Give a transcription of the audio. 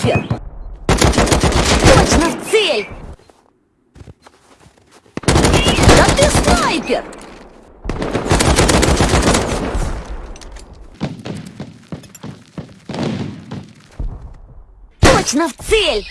снайпер! Точно в цель! Да ты снайпер! Точно в цель!